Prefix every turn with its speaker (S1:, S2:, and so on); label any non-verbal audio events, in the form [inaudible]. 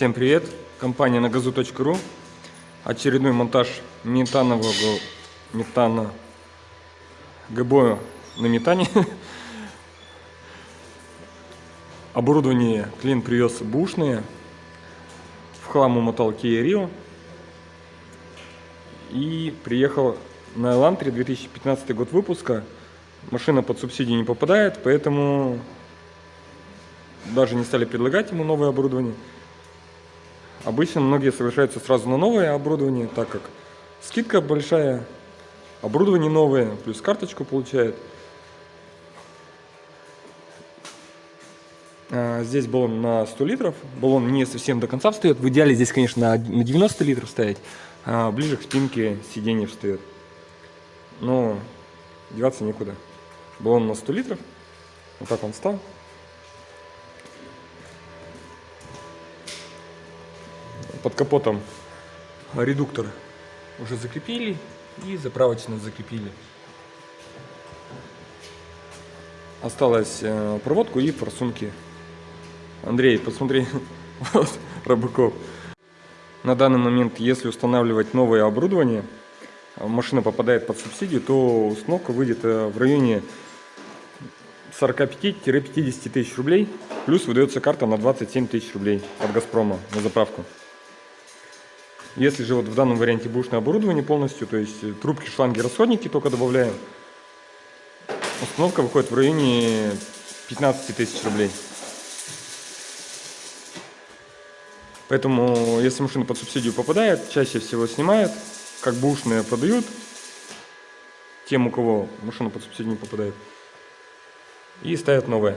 S1: Всем привет! Компания на газу.ру Очередной монтаж метанового метана ГБО на метане. [laughs] Оборудование клиент привез бушное. В хлам умотал Kia Rio. И приехал на Элантре 2015 год выпуска. Машина под субсидии не попадает, поэтому даже не стали предлагать ему новое оборудование. Обычно многие соглашаются сразу на новое оборудование, так как скидка большая, оборудование новое, плюс карточку получает. А, здесь баллон на 100 литров, баллон не совсем до конца встает. В идеале здесь, конечно, на 90 литров ставить, а ближе к спинке сиденья встает. Но деваться некуда. Баллон на 100 литров, вот так он стал. Под капотом редуктор уже закрепили и заправочно закрепили. Осталось э, проводку и форсунки. Андрей, посмотри, [laughs] вот Рыбаков. На данный момент, если устанавливать новое оборудование, машина попадает под субсидию, то установка выйдет э, в районе 45-50 тысяч рублей, плюс выдается карта на 27 тысяч рублей от Газпрома на заправку. Если же вот в данном варианте бушное оборудование полностью, то есть э, трубки, шланги, расходники только добавляем, установка выходит в районе 15 тысяч рублей. Поэтому, если машина под субсидию попадает, чаще всего снимают, как бушные продают, тем, у кого машина под субсидию не попадает, и ставят новое.